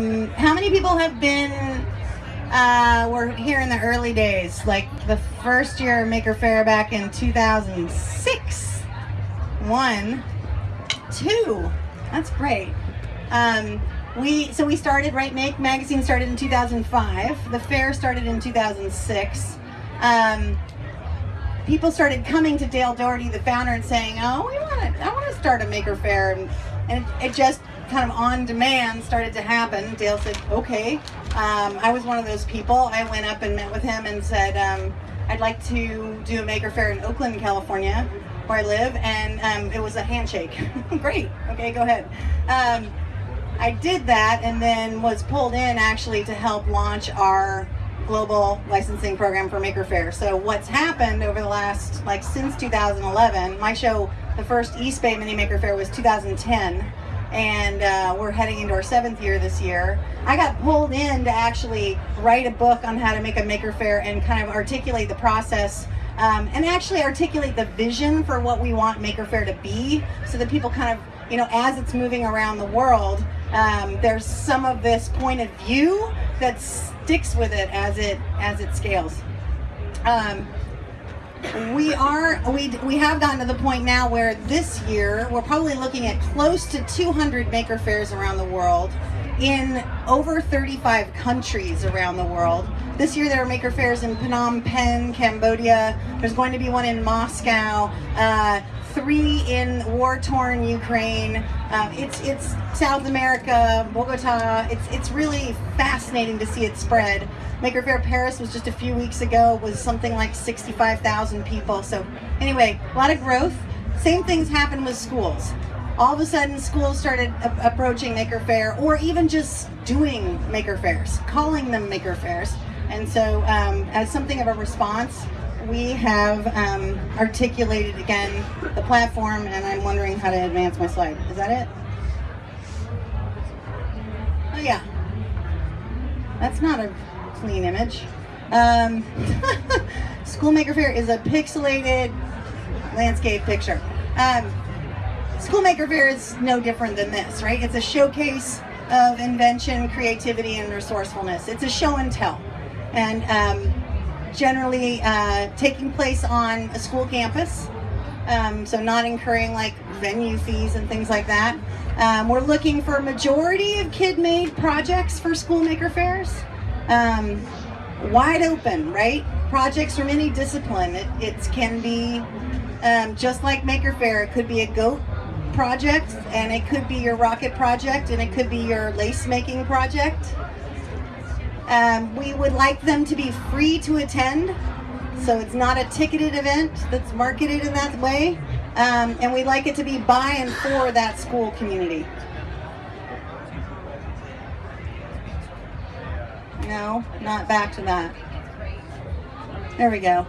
Um, how many people have been, uh, were here in the early days, like the first year Maker Faire back in 2006? One, two, that's great. Um, we so we started right make magazine started in 2005 the fair started in 2006 um, people started coming to dale Dougherty the founder and saying oh we want to i want to start a maker faire and, and it just kind of on demand started to happen. Dale said okay. Um, i was one of those people. I went up and met with him and said um, i'd like to do a maker fair in oakland california where i live and um, it was a handshake. Great. Okay go ahead. Um, I did that and then was pulled in actually to help launch our global licensing program for Maker Faire. So what's happened over the last, like since 2011, my show, the first East Bay Mini Maker Faire was 2010 and uh, we're heading into our seventh year this year. I got pulled in to actually write a book on how to make a Maker Faire and kind of articulate the process um, and actually articulate the vision for what we want Maker Faire to be so that people kind of, you know, as it's moving around the world, um, there's some of this point of view that sticks with it as it as it scales. Um, we are we we have gotten to the point now where this year we're probably looking at close to 200 maker fairs around the world in over 35 countries around the world. This year there are maker fairs in Phnom Penh, Cambodia. There's going to be one in Moscow. Uh, three in war-torn Ukraine. Um, it's it's South America, Bogota. It's it's really fascinating to see it spread. Maker Faire Paris was just a few weeks ago. Was something like 65,000 people. So anyway, a lot of growth. Same things happen with schools. All of a sudden, schools started approaching Maker Faire, or even just doing Maker Faires, calling them Maker Faires. And so, um, as something of a response, we have um, articulated again the platform and I'm wondering how to advance my slide. Is that it? Oh yeah. That's not a clean image. Um, Schoolmaker Fair is a pixelated landscape picture. Um, Schoolmaker Fair is no different than this, right? It's a showcase of invention, creativity, and resourcefulness. It's a show and tell. And um, generally uh, taking place on a school campus. Um, so not incurring like venue fees and things like that. Um, we're looking for a majority of kid-made projects for school maker fairs. Um, wide open, right? Projects from any discipline. It, can be um, just like Maker Faire. It could be a goat project, and it could be your rocket project, and it could be your lace making project. Um, we would like them to be free to attend, so it's not a ticketed event that's marketed in that way. Um, and we'd like it to be by and for that school community. No, not back to that. There we go.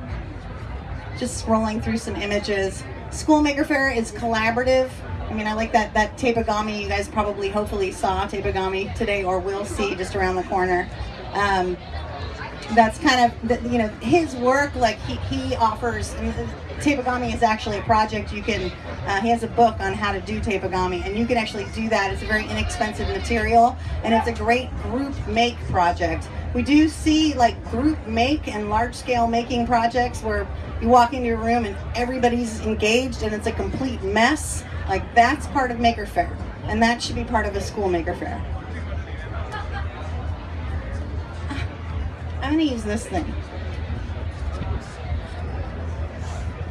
Just scrolling through some images. School Maker Faire is collaborative. I mean, I like that, that Tapigami you guys probably hopefully saw Tapigami today or will see just around the corner. Um, that's kind of, you know, his work, like he, he offers, Tapigami is actually a project you can, uh, he has a book on how to do Tapigami and you can actually do that. It's a very inexpensive material and it's a great group make project. We do see like group make and large scale making projects where you walk into your room and everybody's engaged and it's a complete mess. Like that's part of Maker Faire and that should be part of a school Maker Faire. I'm going to use this thing.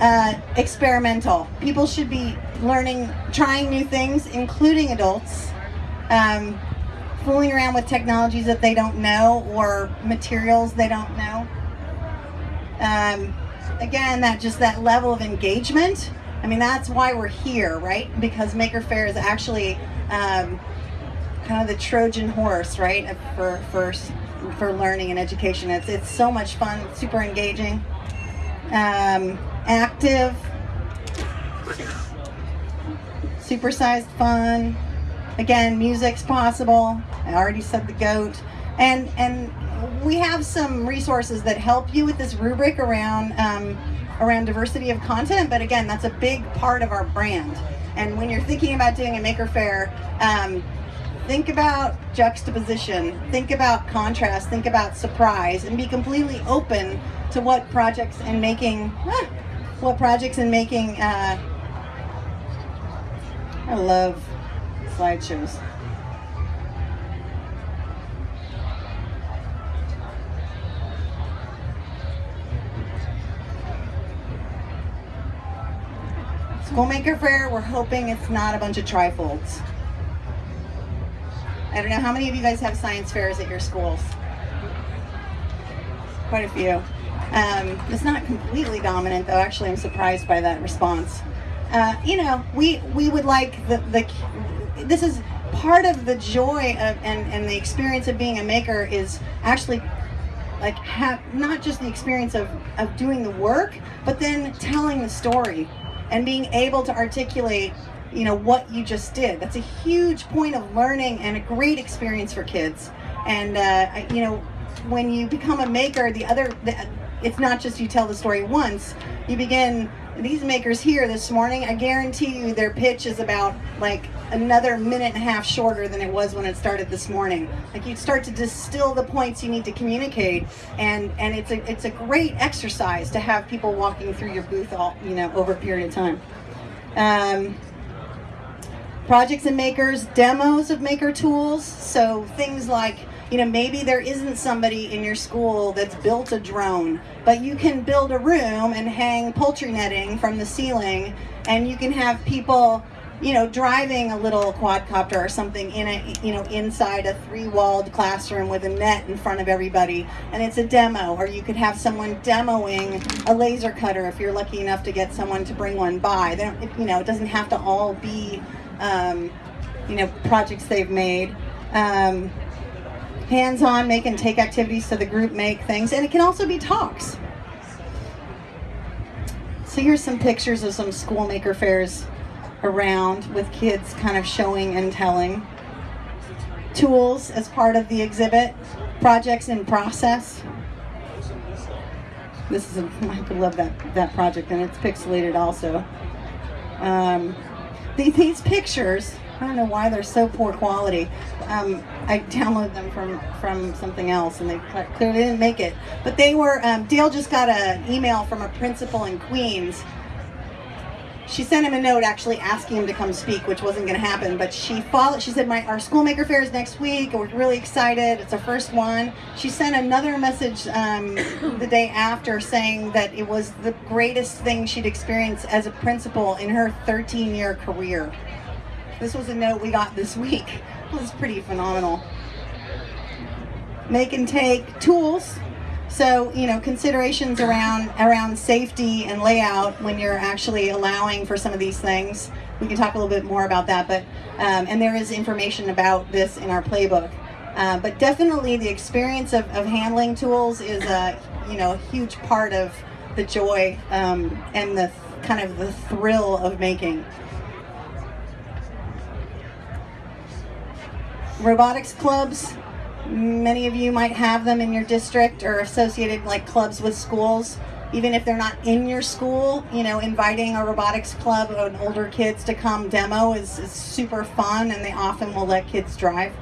Uh, experimental. People should be learning, trying new things, including adults. Um, fooling around with technologies that they don't know or materials they don't know. Um, again, that just that level of engagement. I mean, that's why we're here, right? Because Maker Faire is actually um, kind of the Trojan horse, right, for, for for learning and education. It's, it's so much fun, super engaging, um, active, supersized fun. Again, music's possible. I already said the goat. And, and we have some resources that help you with this rubric around, um, around diversity of content, but again, that's a big part of our brand. And when you're thinking about doing a Maker fair, um, Think about juxtaposition, think about contrast, think about surprise, and be completely open to what projects and making, ah, what projects and making, uh, I love slideshows. Schoolmaker Fair, we're hoping it's not a bunch of trifolds. I don't know, how many of you guys have science fairs at your schools? Quite a few. Um, it's not completely dominant though, actually I'm surprised by that response. Uh, you know, we, we would like the, the, this is part of the joy of, and, and the experience of being a maker is actually like have not just the experience of, of doing the work, but then telling the story and being able to articulate you know what you just did. That's a huge point of learning and a great experience for kids. And uh, you know when you become a maker the other the, it's not just you tell the story once. You begin these makers here this morning i guarantee you their pitch is about like another minute and a half shorter than it was when it started this morning. Like you start to distill the points you need to communicate and and it's a it's a great exercise to have people walking through your booth all you know over a period of time. Um, projects and makers demos of maker tools so things like you know, maybe there isn't somebody in your school that's built a drone, but you can build a room and hang poultry netting from the ceiling and you can have people, you know, driving a little quadcopter or something in a, you know, inside a three-walled classroom with a net in front of everybody and it's a demo or you could have someone demoing a laser cutter if you're lucky enough to get someone to bring one by. They don't, you know, it doesn't have to all be, um, you know, projects they've made. Um, hands-on make and take activities so the group make things. And it can also be talks. So here's some pictures of some school maker fairs around with kids kind of showing and telling. Tools as part of the exhibit. Projects in process. This is a, I love that that project and it's pixelated also. Um, the, these pictures I don't know why they're so poor quality. Um, I downloaded them from, from something else and they clearly didn't make it. But they were, um, Dale just got an email from a principal in Queens. She sent him a note actually asking him to come speak, which wasn't going to happen. But she followed. She said, "My our schoolmaker fair is next week, and we're really excited. It's our first one." She sent another message um, the day after saying that it was the greatest thing she'd experienced as a principal in her 13-year career. This was a note we got this week. Was pretty phenomenal. Make and take tools. So, you know, considerations around around safety and layout when you're actually allowing for some of these things. We can talk a little bit more about that, but um, and there is information about this in our playbook. Uh, but definitely the experience of, of handling tools is a, you know, a huge part of the joy um, and the kind of the thrill of making. Robotics clubs. Many of you might have them in your district or associated like clubs with schools. Even if they're not in your school, you know, inviting a robotics club and older kids to come demo is, is super fun and they often will let kids drive.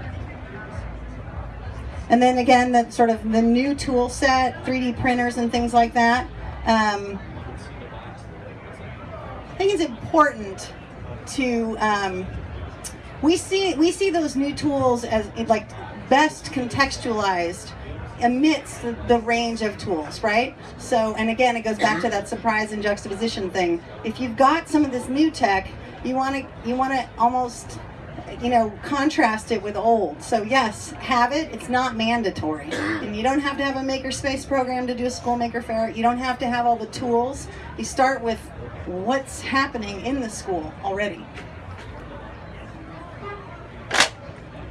And then again, that sort of the new tool set, 3D printers and things like that. Um, I think it's important to um, we see we see those new tools as like best contextualized amidst the, the, range of tools, right? So, and again, it goes back to mm-hmm. that surprise and juxtaposition thing. If you've got some of this new tech, you want to you want to almost you know contrast it with old. So yes, have it. It's not mandatory, and you don't have to have a makerspace program to do a school maker fair. You don't have to have all the tools. You start with what's happening in the school already.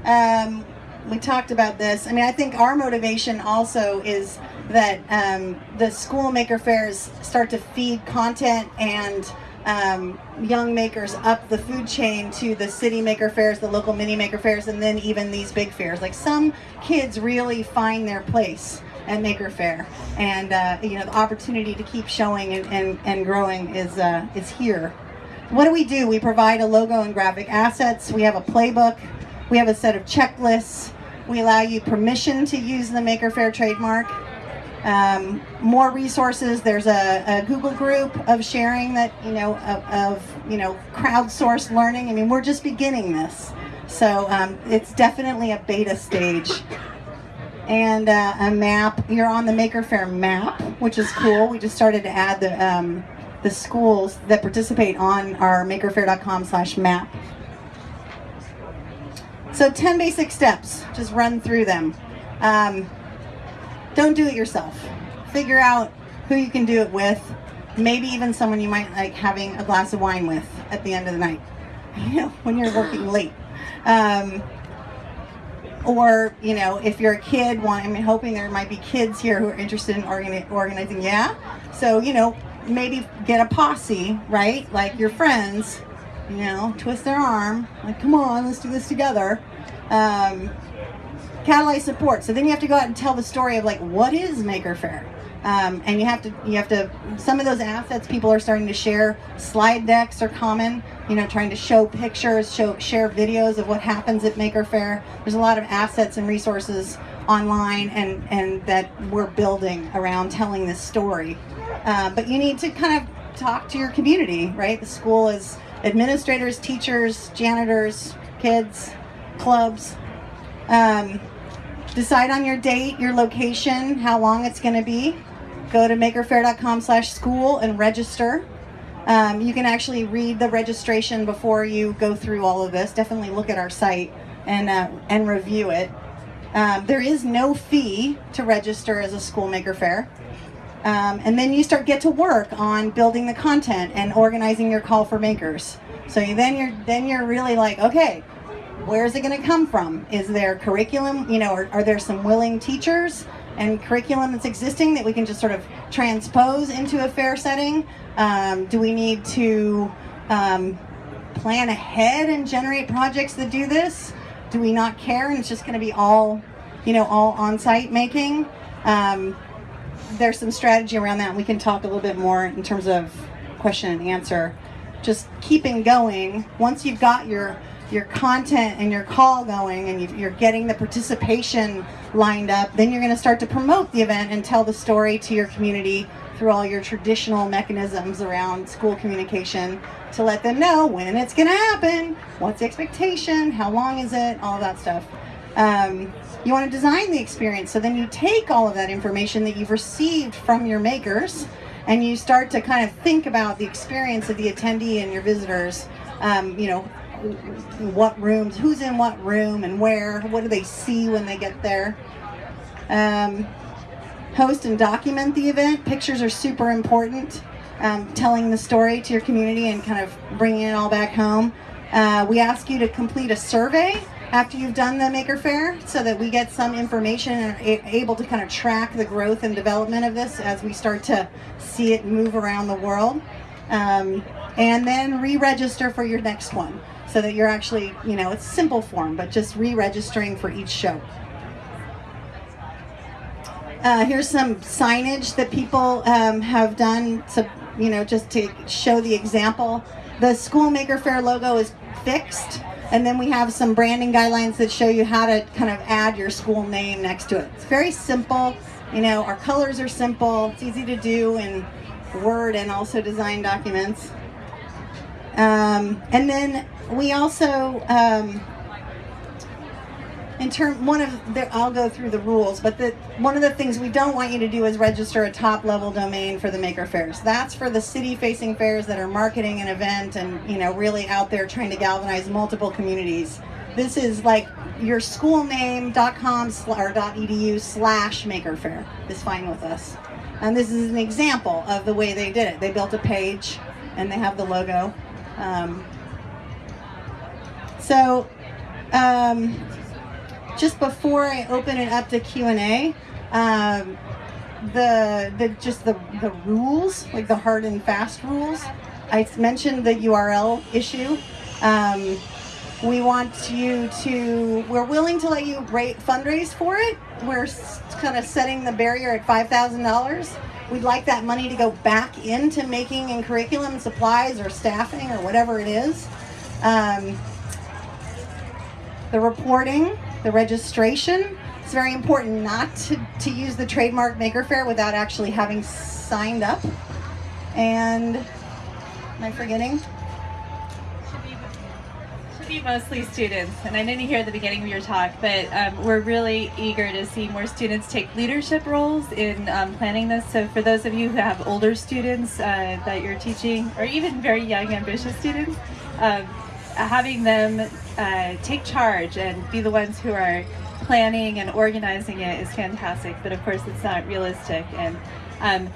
Um, we talked about this. I mean, I think our motivation also is that um, the school maker fairs start to feed content and um, young makers up the food chain to the city maker fairs, the local mini maker fairs, and then even these big fairs. Like some kids really find their place at Maker Faire, and uh, you know the opportunity to keep showing and, and, and growing is uh, is here. What do we do? We provide a logo and graphic assets. We have a playbook We have a set of checklists. We allow you permission to use the Maker Faire trademark. Um, more resources. There's a, a, Google group of sharing that, you know, of, of, you know, crowdsourced learning. I mean, we're just beginning this. So um, it's definitely a beta stage. And uh, a map, you're on the Maker Faire map, which is cool. We just started to add the, um, the schools that participate on our makerfaire.com slash map. So 10 basic steps, just run through them. Um, don't do it yourself. Figure out who you can do it with, maybe even someone you might like having a glass of wine with at the end of the night, you know, when you're working late. Um, or, you know, if you're a kid, want, I'm hoping there might be kids here who are interested in organi organizing, yeah? So, you know, maybe get a posse, right? Like your friends, you know, twist their arm, like, come on, let's do this together. Um, catalyze support. So then you have to go out and tell the story of like, what is Maker Faire? Um, and you have to, you have to, some of those assets people are starting to share. Slide decks are common, you know, trying to show pictures, show, share videos of what happens at Maker Faire. There's a lot of assets and resources online and, and that we're building around telling this story. Uh, but you need to kind of talk to your community, right? The school is administrators, teachers, janitors, kids, clubs. Um, decide on your date, your location, how long it's going to be. Go to makerfaire.com slash school and register. Um, you can actually read the registration before you go through all of this. Definitely look at our site and, uh, and review it. Um, there is no fee to register as a school maker fair. Um, and then you start get to work on building the content and organizing your call for makers. So you, then you're then you're really like, okay, where's it going to come from? Is there curriculum? You know, are, are there some willing teachers and curriculum that's existing that we can just sort of transpose into a fair setting? Um, do we need to um, plan ahead and generate projects that do this? Do we not care and it's just going to be all, you know, all on-site making? Um, there's some strategy around that. And we can talk a little bit more in terms of question and answer. Just keeping going. Once you've got your your content and your call going and you're getting the participation lined up, then you're going to start to promote the event and tell the story to your community through all your traditional mechanisms around school communication to let them know when it's going to happen, what's the expectation, how long is it, all that stuff. Um, you want to design the experience. So then you take all of that information that you've received from your makers and you start to kind of think about the experience of the attendee and your visitors. Um, you know, what rooms, who's in what room and where, what do they see when they get there. Um, host and document the event. Pictures are super important. Um, telling the story to your community and kind of bringing it all back home. Uh, we ask you to complete a survey after you've done the Maker Faire so that we get some information and able to kind of track the growth and development of this as we start to see it move around the world. Um, and then re-register for your next one so that you're actually, you know, it's simple form, but just re-registering for each show. Uh, here's some signage that people um, have done to, you know, just to show the example. The School Maker Faire logo is fixed. And then we have some branding guidelines that show you how to kind of add your school name next to it. It's very simple. You know, our colors are simple. It's easy to do in Word and also design documents. Um, and then we also, um, in term, one of the, I'll go through the rules, but the, one of the things we don't want you to do is register a top level domain for the maker fairs. That's for the city facing fairs that are marketing an event and, you know, really out there trying to galvanize multiple communities. This is like your schoolname.com or .edu slash maker fair is fine with us. And this is an example of the way they did it. They built a page and they have the logo. Um, so, um, just before I open it up to Q&A, um, the, the just the, the rules, like the hard and fast rules, I mentioned the URL issue. Um, we want you to, we're willing to let you rate, fundraise for it. We're kind of setting the barrier at $5,000. We'd like that money to go back into making and curriculum supplies or staffing or whatever it is. Um, the reporting, the registration. It's very important not to, to use the trademark Maker Faire without actually having signed up. And am I forgetting? Should be mostly students, and I didn't hear the beginning of your talk, but um, we're really eager to see more students take leadership roles in um, planning this. So for those of you who have older students uh, that you're teaching, or even very young, ambitious students, um, having them uh, take charge and be the ones who are planning and organizing it is fantastic, but of course it's not realistic. And um,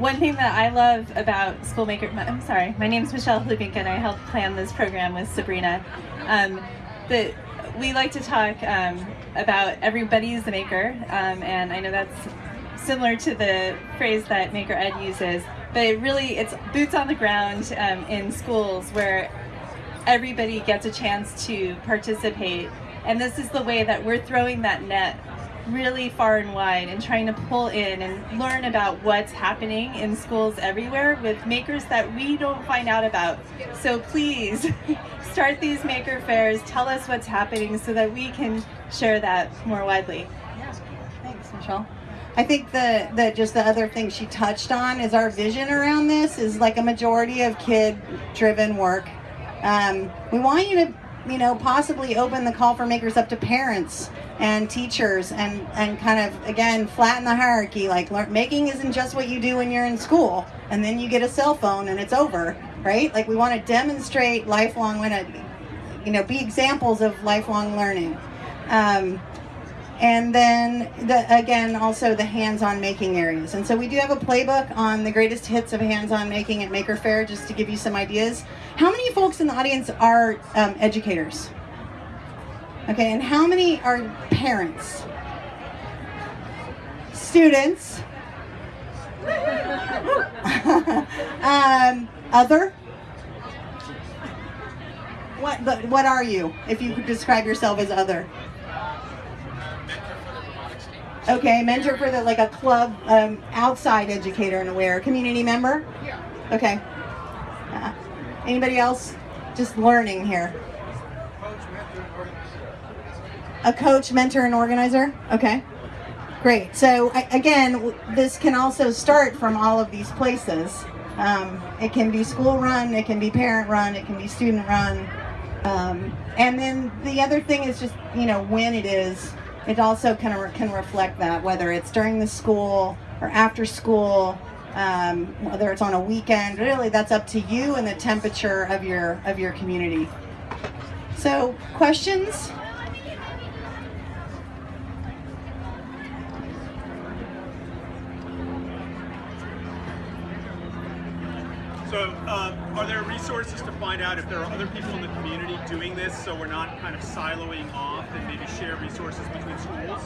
one thing that I love about Schoolmaker, I'm sorry, my name is Michelle Hlubinka and I helped plan this program with Sabrina. Um, the, we like to talk um, about everybody's the maker, um, and I know that's similar to the phrase that Maker Ed uses, but it really, it's boots on the ground um, in schools where everybody gets a chance to participate. And this is the way that we're throwing that net really far and wide and trying to pull in and learn about what's happening in schools everywhere with makers that we don't find out about. So please start these maker fairs, tell us what's happening so that we can share that more widely. Yeah, thanks Michelle. I think the, the just the other thing she touched on is our vision around this is like a majority of kid driven work. Um, we want you to you know, possibly open the call for makers up to parents and teachers and, and kind of, again, flatten the hierarchy. Like learn, making isn't just what you do when you're in school and then you get a cell phone and it's over, right? Like we want to demonstrate lifelong, you know, be examples of lifelong learning. Um, and then the, again also the hands-on making areas. And so we do have a playbook on the greatest hits of hands-on making at maker faire just to give you some ideas. How many folks in the audience are um, educators? Okay and how many are parents? Students? Um, other? What what are you if you could describe yourself as other Okay, mentor for the like a club um, outside educator and aware community member. Yeah. Okay. Uh, anybody else? Just learning here. A coach, mentor, and organizer. Okay. Great. So I, again, this can also start from all of these places. Um, it can be school run, it can be parent run, it can be student run. Um, and then the other thing is just, you know, when it is it also kind of can reflect that, whether it's during the school or after school, um, whether it's on a weekend. Really, that's up to you and the temperature of your of your community. So, questions? So, uh, are there resources to find out if there are other people in the community doing this so we're not kind of siloing off and maybe share resources between schools?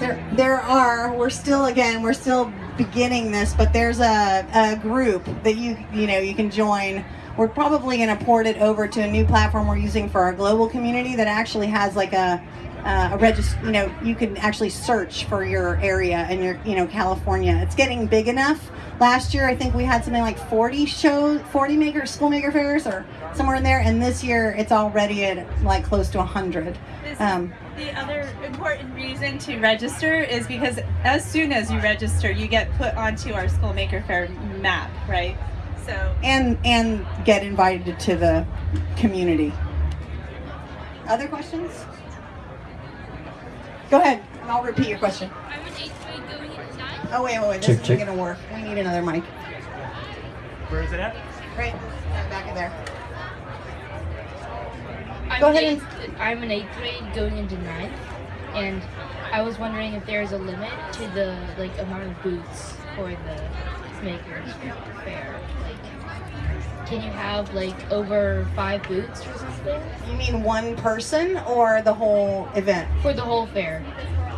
There, there are. We're still, again, we're still beginning this, but there's a, a group that you, you know, you can join. We're probably going to port it over to a new platform we're using for our global community that actually has like a, uh, a register, you know, you can actually search for your area and your, you know, California. It's getting big enough Last year, I think we had something like 40 shows, 40 maker school maker fairs, or somewhere in there. And this year, it's already at like close to 100. Um, the other important reason to register is because as soon as you register, you get put onto our school maker fair map, right? So and and get invited to the community. Other questions? Go ahead, and I'll repeat your question. Oh, wait, wait, wait. This check, isn't going to work. We need another mic. Where is it at? Right back in there. I'm Go ahead and... I'm in eighth grade going into ninth, and I was wondering if there's a limit to the like amount of booths for the makers fair. Like, can you have like over five booths or something? You mean one person or the whole event? For the whole fair.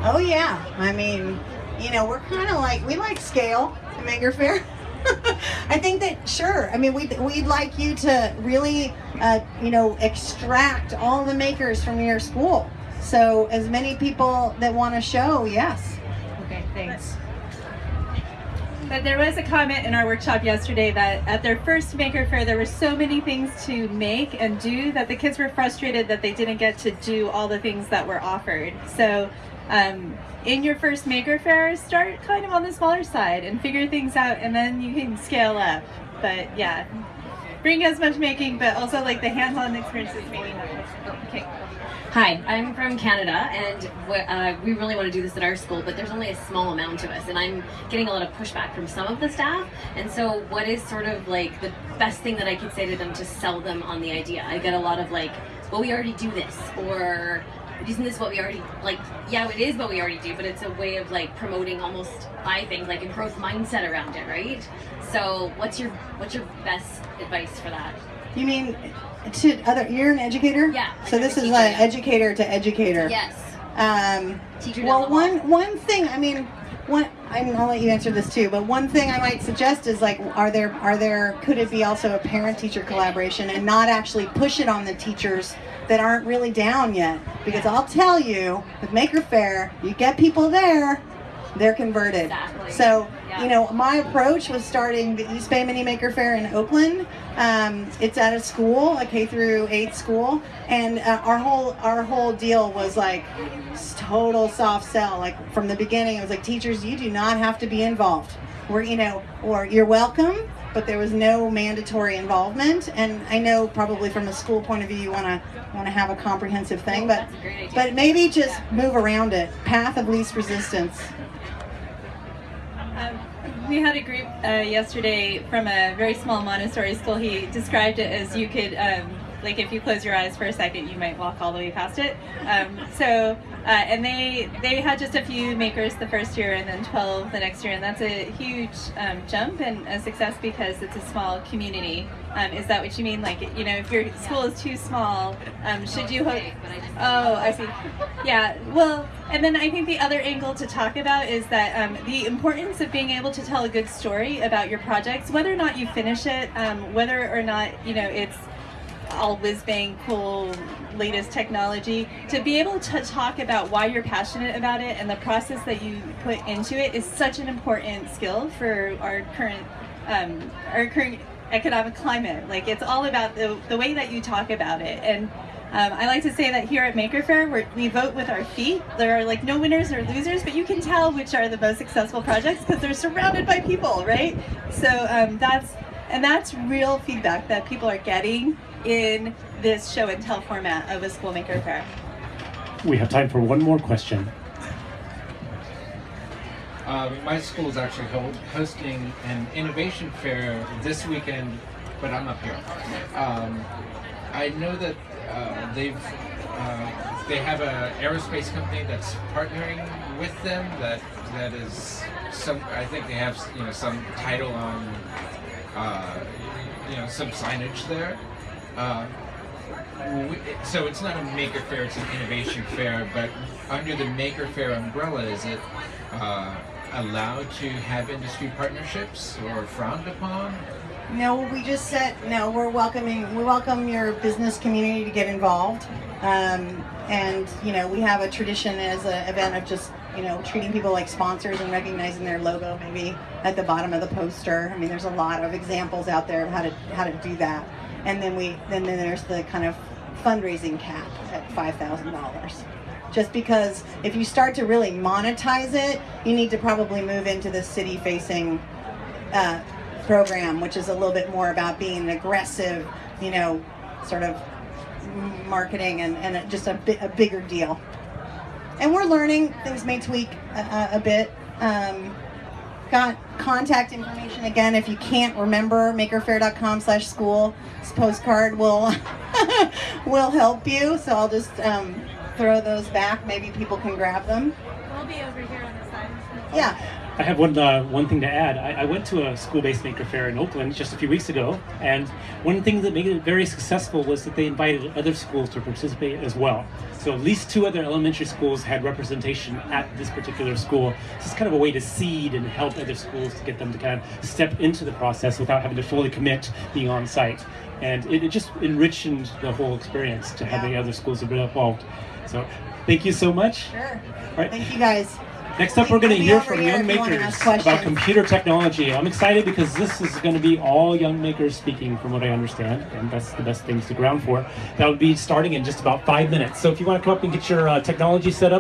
Oh yeah. I mean, you know, we're kind of like, we like scale to Maker Faire. I think that, sure, I mean, we'd, we'd like you to really, uh, you know, extract all the makers from your school. So as many people that want to show, yes. Okay, thanks. But there was a comment in our workshop yesterday that at their first Maker Faire, there were so many things to make and do that the kids were frustrated that they didn't get to do all the things that were offered. So um, in your first Maker Faire, start kind of on the smaller side and figure things out, and then you can scale up. But yeah, bring as much making, but also like the hands-on experiences maybe not. Okay. Hi, I'm from Canada, and uh, we really want to do this at our school, but there's only a small amount of us, and I'm getting a lot of pushback from some of the staff. And so, what is sort of like the best thing that I could say to them to sell them on the idea? I get a lot of like, well, we already do this, or isn't this what we already like? Yeah, it is what we already do, but it's a way of like promoting almost I think like a growth mindset around it, right? So, what's your what's your best advice for that? You mean to other? You're an educator. Yeah, So this is like educator to educator. Yes. Um, Teacher well, one one thing. I mean, one. I'm, I'll let you answer this too. But one thing I might suggest is like, are there are there could it be also a parent-teacher collaboration and not actually push it on the teachers that aren't really down yet? Because I'll tell you, with Maker Faire, you get people there, they're converted. Exactly. So Yeah. you know, my approach was starting the East Bay Mini Maker Faire in Oakland. Um, it's at a school, a K through eight school, and uh, our whole our whole deal was like total soft sell. Like from the beginning, it was like teachers, you do not have to be involved. We're you know, or you're welcome, but there was no mandatory involvement. And I know probably from a school point of view, you want to want to have a comprehensive thing, but but maybe just move around it. Path of least resistance. Um, we had a group uh, yesterday from a very small Montessori school. He described it as you could, um, like, if you close your eyes for a second, you might walk all the way past it. Um, so, uh, and they they had just a few makers the first year, and then 12 the next year, and that's a huge um, jump and a success because it's a small community. Um, is that what you mean? Like, you know, if your school is too small, um, should you hope? Oh, I see. Yeah. Well, and then I think the other angle to talk about is that um, the importance of being able to tell a good story about your projects, whether or not you finish it, um, whether or not you know it's all whiz bang cool latest technology to be able to talk about why you're passionate about it and the process that you put into it is such an important skill for our current um, our current economic climate like it's all about the, the way that you talk about it and um, I like to say that here at Maker Faire, we're, we vote with our feet. There are like no winners or losers, but you can tell which are the most successful projects because they're surrounded by people, right? So um, that's and that's real feedback that people are getting in this show and tell format of a School Maker Faire. We have time for one more question. Um, my school is actually ho- hosting an innovation fair this weekend, but I'm up here. Um, I know that uh, they've uh, they have an aerospace company that's partnering with them. That that is some. I think they have you know some title on uh, you know some signage there. Uh, so it's not a maker fair; it's an innovation fair. But under the maker fair umbrella, is it uh, allowed to have industry partnerships or frowned upon? No, we just said no. We're welcoming. We welcome your business community to get involved, um, and you know we have a tradition as an event of just you know treating people like sponsors and recognizing their logo maybe at the bottom of the poster. I mean, there's a lot of examples out there of how to how to do that, and then we then then there's the kind of fundraising cap at five thousand dollars. Just because if you start to really monetize it, you need to probably move into the city facing uh, program, which is a little bit more about being an aggressive, you know, sort of marketing and, and just a, bi- a bigger deal. And we're learning, things may tweak a, a, a bit. Um, got contact information again. If you can't remember makerfaire.com slash school this postcard will will help you. So i'll just um, throw those back. Maybe people can grab them. We'll be over here on the side. yeah I have one uh, one thing to add. I, I went to a school-based maker fair in Oakland just a few weeks ago, and one thing that made it very successful was that they invited other schools to participate as well. So at least two other elementary schools had representation at this particular school. So it's kind of a way to seed and help other schools to get them to kind of step into the process without having to fully commit being on site. And it, it just enriched the whole experience to the other schools have been involved. So thank you so much. sure All right. thank you guys Next up, we're going to hear from young if you wanna makers about computer technology. I'm excited because this is going to be all young makers speaking, from what I understand, and that's the best thing to ground for. That will be starting in just about five minutes. So if you want to come up and get your uh, technology set up.